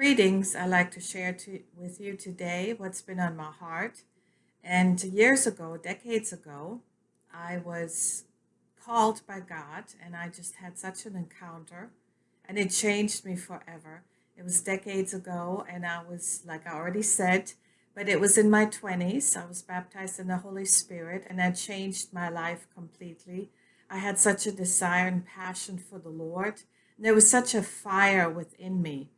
Greetings. I'd like to share to, with you today what's been on my heart. And years ago, decades ago, I was called by God and I just had such an encounter and it changed me forever. It was decades ago and I was, like I already said, but it was in my 20s. I was baptized in the Holy Spirit and that changed my life completely. I had such a desire and passion for the Lord. And there was such a fire within me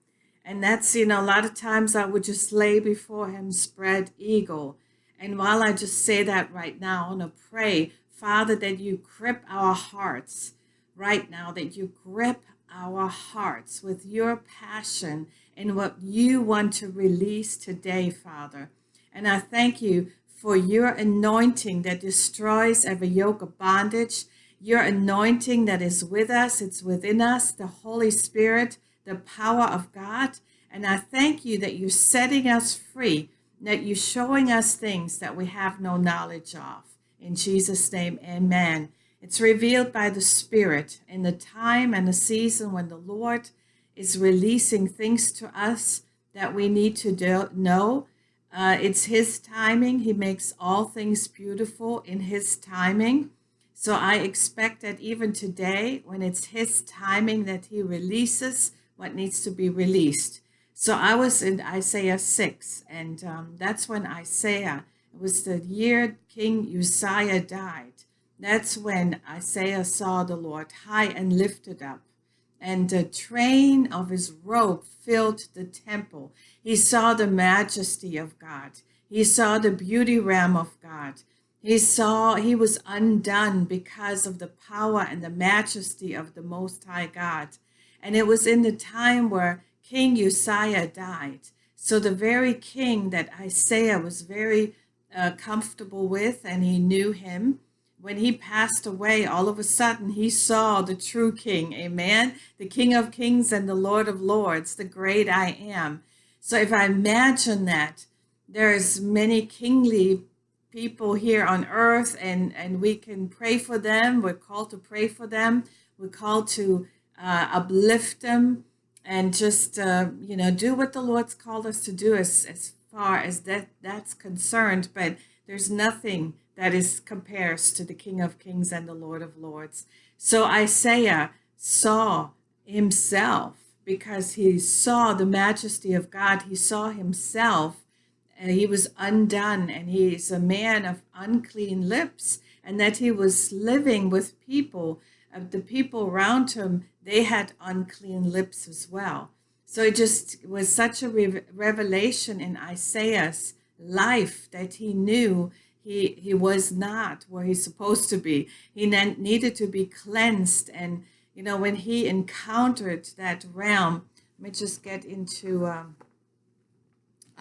and that's, you know, a lot of times I would just lay before him spread eagle. And while I just say that right now, I want to pray, Father, that you grip our hearts right now, that you grip our hearts with your passion and what you want to release today, Father. And I thank you for your anointing that destroys every yoke of bondage, your anointing that is with us, it's within us, the Holy Spirit the power of God. And I thank you that you're setting us free, that you're showing us things that we have no knowledge of. In Jesus' name, amen. It's revealed by the Spirit in the time and the season when the Lord is releasing things to us that we need to do, know. Uh, it's His timing. He makes all things beautiful in His timing. So I expect that even today, when it's His timing that He releases what needs to be released. So I was in Isaiah 6, and um, that's when Isaiah, it was the year King Uzziah died. That's when Isaiah saw the Lord high and lifted up, and the train of his robe filled the temple. He saw the majesty of God. He saw the beauty realm of God. He saw he was undone because of the power and the majesty of the Most High God. And it was in the time where King Uzziah died. So the very king that Isaiah was very uh, comfortable with and he knew him, when he passed away, all of a sudden he saw the true king, amen? The king of kings and the lord of lords, the great I am. So if I imagine that, there's many kingly people here on earth and, and we can pray for them. We're called to pray for them. We're called to uh, uplift them, and just uh, you know do what the Lord's called us to do as as far as that that's concerned. But there's nothing that is compares to the King of Kings and the Lord of Lords. So Isaiah saw himself because he saw the majesty of God. He saw himself and he was undone and he's a man of unclean lips and that he was living with people of the people around him, they had unclean lips as well. So it just was such a re revelation in Isaiah's life that he knew he, he was not where he's supposed to be. He needed to be cleansed. And, you know, when he encountered that realm, let me just get into um,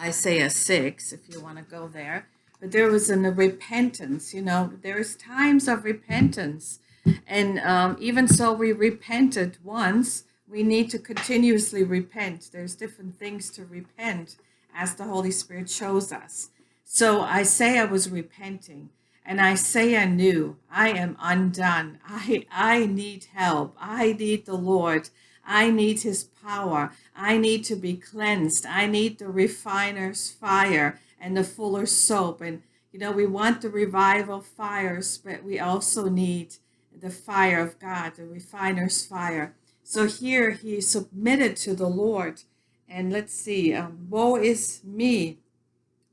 Isaiah 6, if you want to go there. But there was a repentance, you know, there's times of repentance and um, even so, we repented once. We need to continuously repent. There's different things to repent as the Holy Spirit shows us. So I say I was repenting, and Isaiah knew, I am undone. I, I need help. I need the Lord. I need his power. I need to be cleansed. I need the refiner's fire and the fuller soap. And, you know, we want the revival fires, but we also need the fire of God, the refiner's fire. So here he submitted to the Lord. And let's see, um, woe is me,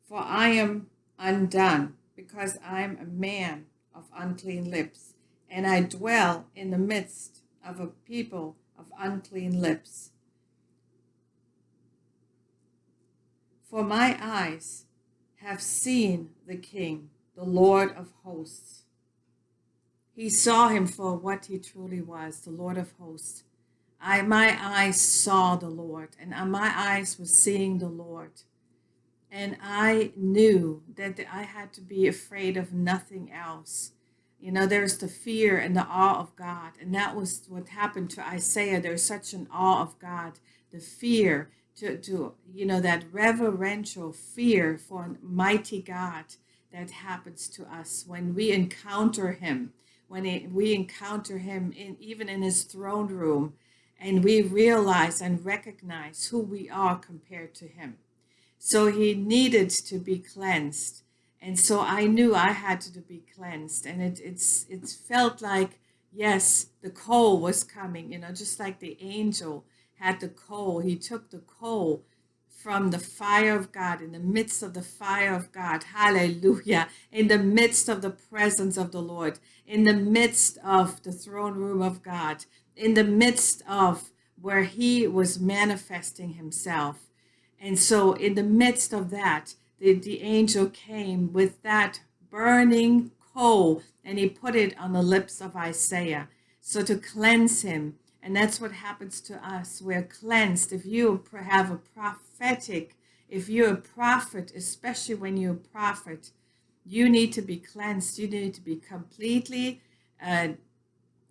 for I am undone, because I am a man of unclean lips, and I dwell in the midst of a people of unclean lips. For my eyes have seen the King, the Lord of hosts. He saw him for what he truly was, the Lord of hosts. I, my eyes saw the Lord, and uh, my eyes were seeing the Lord. And I knew that I had to be afraid of nothing else. You know, there's the fear and the awe of God. And that was what happened to Isaiah. There's such an awe of God, the fear to, to you know, that reverential fear for mighty God that happens to us when we encounter him when it, we encounter him in even in his throne room and we realize and recognize who we are compared to him. So he needed to be cleansed. And so I knew I had to be cleansed. And it it's it felt like, yes, the coal was coming, you know, just like the angel had the coal. He took the coal from the fire of God, in the midst of the fire of God. Hallelujah. In the midst of the presence of the Lord, in the midst of the throne room of God, in the midst of where he was manifesting himself. And so, in the midst of that, the, the angel came with that burning coal and he put it on the lips of Isaiah. So, to cleanse him. And that's what happens to us. We're cleansed. If you have a prophetic, if you're a prophet, especially when you're a prophet, you need to be cleansed. You need to be completely uh,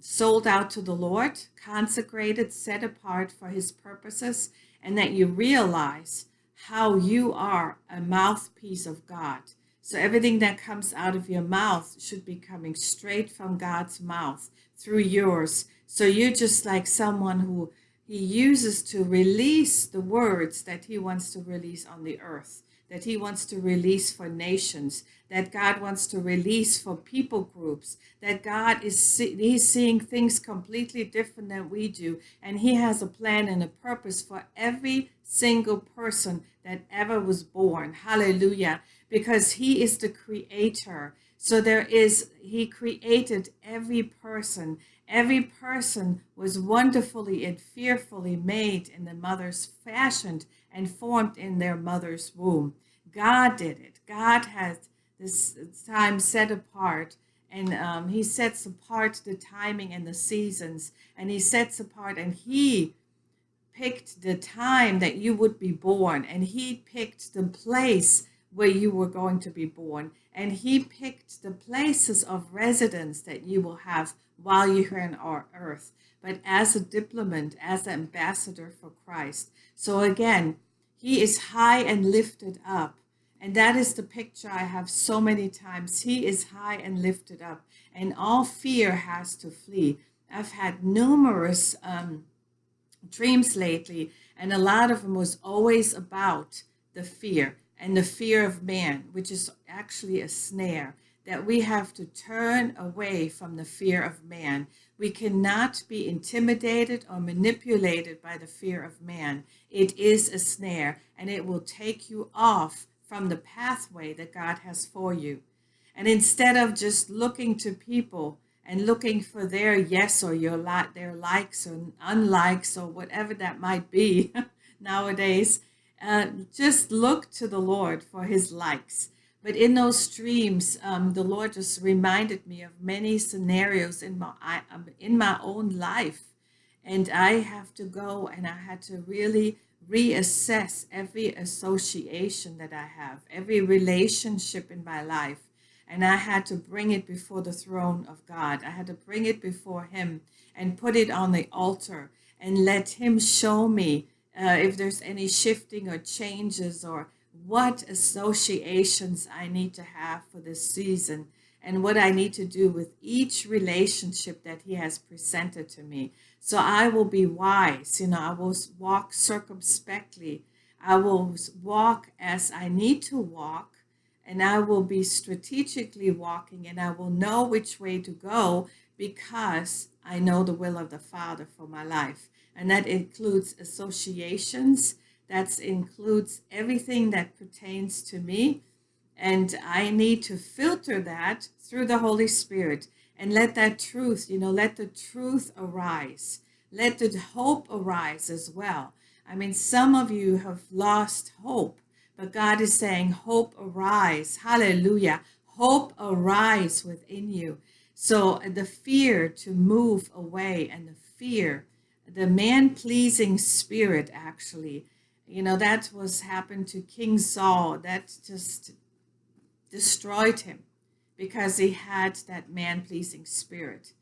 sold out to the Lord, consecrated, set apart for his purposes, and that you realize how you are a mouthpiece of God. So everything that comes out of your mouth should be coming straight from God's mouth through yours. So you're just like someone who he uses to release the words that he wants to release on the earth, that he wants to release for nations, that God wants to release for people groups, that God is he's seeing things completely different than we do, and he has a plan and a purpose for every single person that ever was born. Hallelujah. Because he is the creator. So there is, he created every person. Every person was wonderfully and fearfully made in the mother's fashioned and formed in their mother's womb. God did it. God has this time set apart and um, he sets apart the timing and the seasons and he sets apart and he picked the time that you would be born, and He picked the place where you were going to be born, and He picked the places of residence that you will have while you're here on our earth. But as a diplomat, as an ambassador for Christ. So again, He is high and lifted up. And that is the picture I have so many times. He is high and lifted up, and all fear has to flee. I've had numerous um, dreams lately, and a lot of them was always about the fear and the fear of man, which is actually a snare, that we have to turn away from the fear of man. We cannot be intimidated or manipulated by the fear of man. It is a snare, and it will take you off from the pathway that God has for you. And instead of just looking to people and looking for their yes or your like their likes or unlikes or whatever that might be nowadays uh, just look to the lord for his likes. But in those streams um, the lord just reminded me of many scenarios in my I, um, in my own life. And i have to go and i had to really reassess every association that i have every relationship in my life. And I had to bring it before the throne of God. I had to bring it before Him and put it on the altar and let Him show me uh, if there's any shifting or changes or what associations I need to have for this season and what I need to do with each relationship that He has presented to me. So I will be wise, you know, I will walk circumspectly. I will walk as I need to walk and I will be strategically walking and I will know which way to go because I know the will of the Father for my life. And that includes associations, that includes everything that pertains to me. And I need to filter that through the Holy Spirit and let that truth, you know, let the truth arise. Let the hope arise as well. I mean, some of you have lost hope but God is saying, Hope arise. Hallelujah. Hope arise within you. So the fear to move away and the fear, the man pleasing spirit, actually, you know, that was happened to King Saul. That just destroyed him because he had that man pleasing spirit.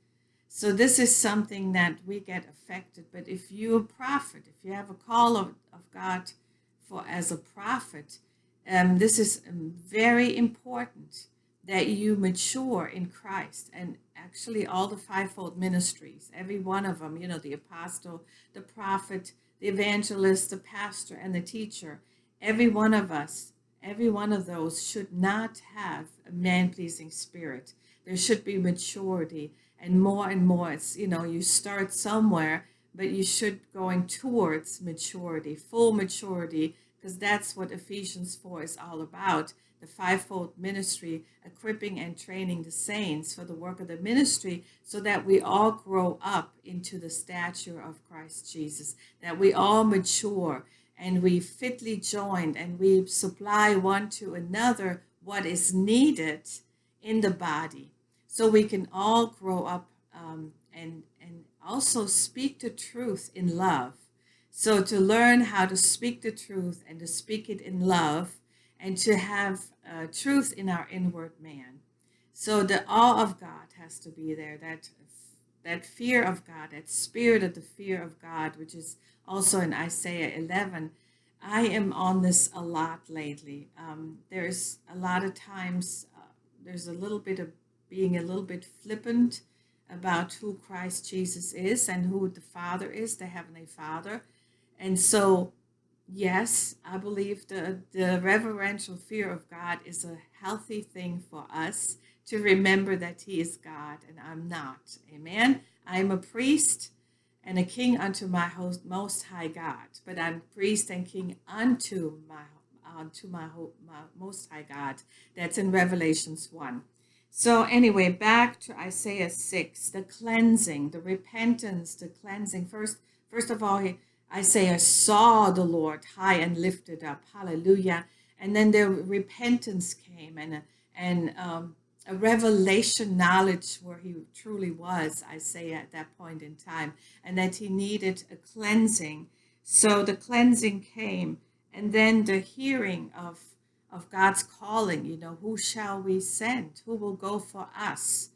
So this is something that we get affected. But if you're a prophet, if you have a call of, of God, for as a prophet. Um, this is um, very important that you mature in Christ and actually all the fivefold ministries, every one of them, you know, the apostle, the prophet, the evangelist, the pastor, and the teacher, every one of us, every one of those should not have a man pleasing spirit. There should be maturity and more and more. It's, you know, you start somewhere, but you should going towards maturity, full maturity, because that's what Ephesians 4 is all about the fivefold ministry, equipping and training the saints for the work of the ministry so that we all grow up into the stature of Christ Jesus, that we all mature and we fitly joined and we supply one to another what is needed in the body so we can all grow up um, and, and also speak the truth in love. So to learn how to speak the truth and to speak it in love and to have uh, truth in our inward man. So the awe of God has to be there, that, that fear of God, that spirit of the fear of God, which is also in Isaiah 11. I am on this a lot lately. Um, there's a lot of times, uh, there's a little bit of being a little bit flippant about who Christ Jesus is and who the Father is, the Heavenly Father. And so yes, I believe the, the reverential fear of God is a healthy thing for us to remember that He is God and I'm not. Amen. I am a priest and a king unto my host, most high God, but I'm priest and king unto my unto my, my most high God. That's in Revelations 1. So anyway, back to Isaiah 6, the cleansing, the repentance, the cleansing. First, first of all, he, Isaiah saw the Lord high and lifted up. Hallelujah. And then the repentance came and, and um, a revelation knowledge where he truly was, Isaiah, at that point in time, and that he needed a cleansing. So the cleansing came. And then the hearing of, of God's calling, you know, who shall we send? Who will go for us?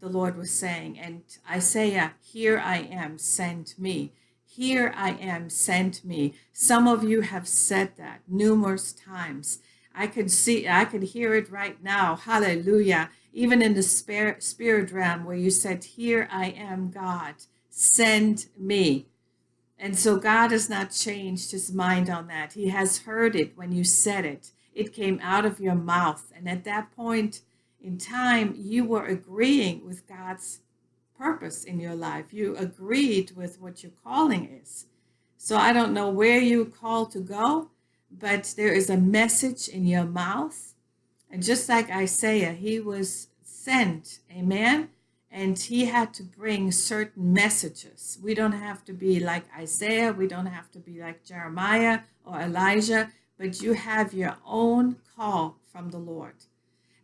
The Lord was saying. And Isaiah, here I am, send me. Here I am, send me. Some of you have said that numerous times. I can see, I can hear it right now. Hallelujah. Even in the spirit, spirit realm where you said, Here I am, God, send me. And so God has not changed his mind on that. He has heard it when you said it. It came out of your mouth. And at that point in time, you were agreeing with God's purpose in your life. You agreed with what your calling is. So I don't know where you called to go, but there is a message in your mouth. And just like Isaiah, he was sent, amen? And he had to bring certain messages. We don't have to be like Isaiah, we don't have to be like Jeremiah or Elijah, but you have your own call from the Lord.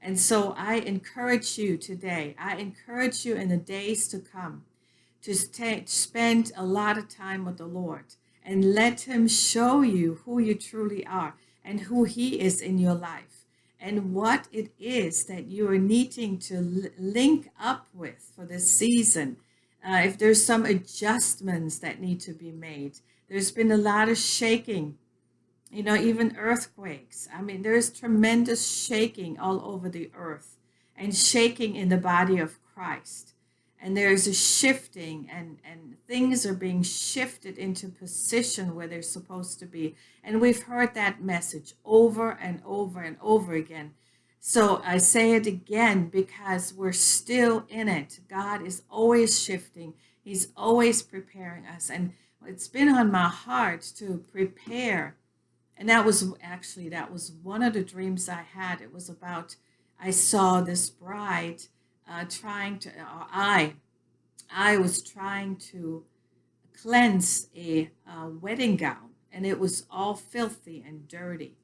And so I encourage you today, I encourage you in the days to come to stay, spend a lot of time with the Lord and let Him show you who you truly are and who He is in your life and what it is that you are needing to link up with for this season. Uh, if there's some adjustments that need to be made, there's been a lot of shaking you know, even earthquakes. I mean, there's tremendous shaking all over the earth and shaking in the body of Christ. And there's a shifting, and, and things are being shifted into position where they're supposed to be. And we've heard that message over and over and over again. So I say it again because we're still in it. God is always shifting, He's always preparing us. And it's been on my heart to prepare and that was actually that was one of the dreams i had. It was about i saw this bride uh, trying to or i i was trying to cleanse a uh, wedding gown and it was all filthy and dirty.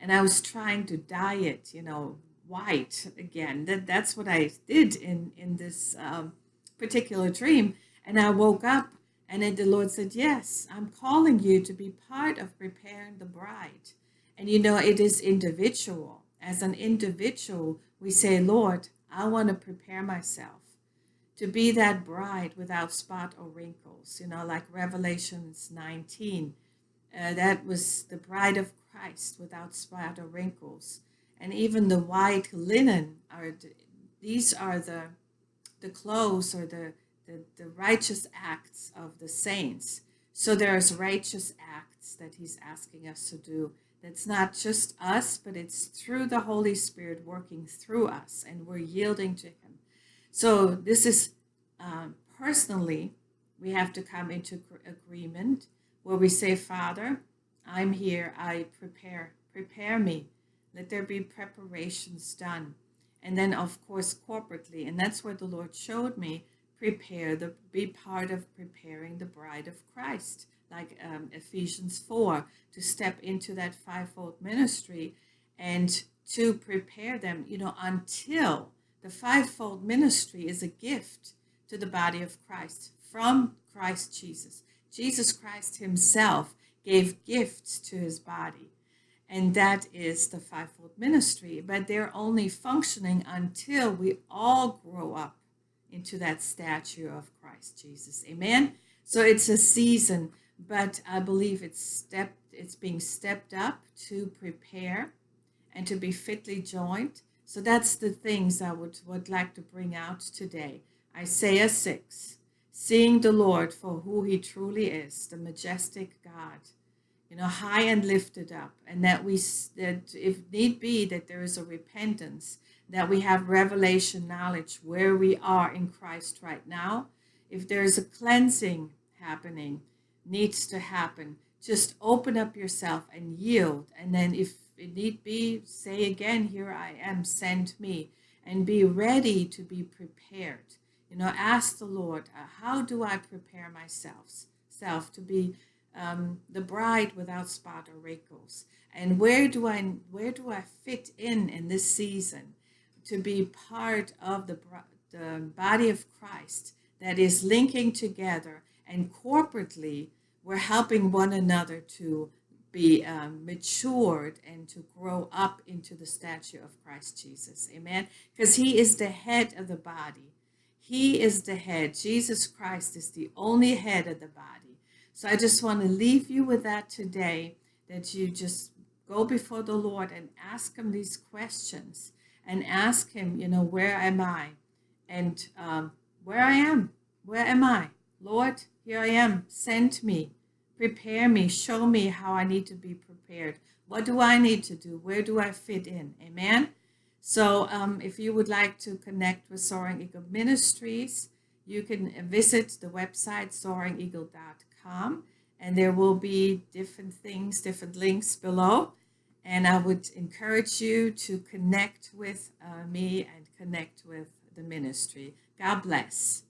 And i was trying to dye it you know white again. That that's what i did in in this um, particular dream. And i woke up and then the Lord said, Yes, I'm calling you to be part of preparing the bride. And you know, it is individual. As an individual, we say, Lord, I want to prepare myself to be that bride without spot or wrinkles. You know, like Revelations 19, uh, that was the bride of Christ without spot or wrinkles. and even the white linen are the, these are the the clothes or the, the the righteous acts of the saints. So there's righteous acts that he's asking us to do. That's not just us, but it's through the Holy Spirit working through us, and we're yielding to Him. So this is um, personally, we have to come into agreement where we say, Father, I'm here. I prepare, prepare me. Let there be preparations done. And then, of course, corporately, and that's where the Lord showed me prepare the be part of preparing the bride of Christ, like um, Ephesians 4, to step into that fivefold ministry and to prepare them, you know, until the fivefold ministry is a gift to the body of Christ from Christ Jesus. Jesus Christ himself gave gifts to his body. And that is the fivefold ministry. But they're only functioning until we all grow up into that stature of Christ Jesus. Amen. So it's a season, but I believe it's stepped it's being stepped up to prepare and to be fitly joined. So that's the things I would, would like to bring out today. Isaiah 6, seeing the Lord for who he truly is, the majestic God, you know, high and lifted up, and that we, that if need be, that there is a repentance, that we have revelation knowledge where we are in Christ right now. If there is a cleansing happening, needs to happen, just open up yourself and yield. And then if it need be, say again, here I am, send me, and be ready to be prepared you know, ask the Lord, uh, how do I prepare myself self to be um, the bride without spot or wrinkles? And where do I where do I fit in in this season to be part of the the body of Christ that is linking together and corporately we're helping one another to be um, matured and to grow up into the stature of Christ Jesus. Amen. Because he is the head of the body. He is the head. Jesus Christ is the only head of the body. So I just want to leave you with that today, that you just go before the Lord and ask him these questions and ask him, you know, where am I? And um, where I am, where am I? Lord, here I am. Send me, prepare me, show me how I need to be prepared. What do I need to do? Where do I fit in? Amen. So um, if you would like to connect with Soaring Eagle Ministries, you can visit the website soaringeagle.com and there will be different things, different links below. And I would encourage you to connect with uh, me and connect with the ministry. God bless.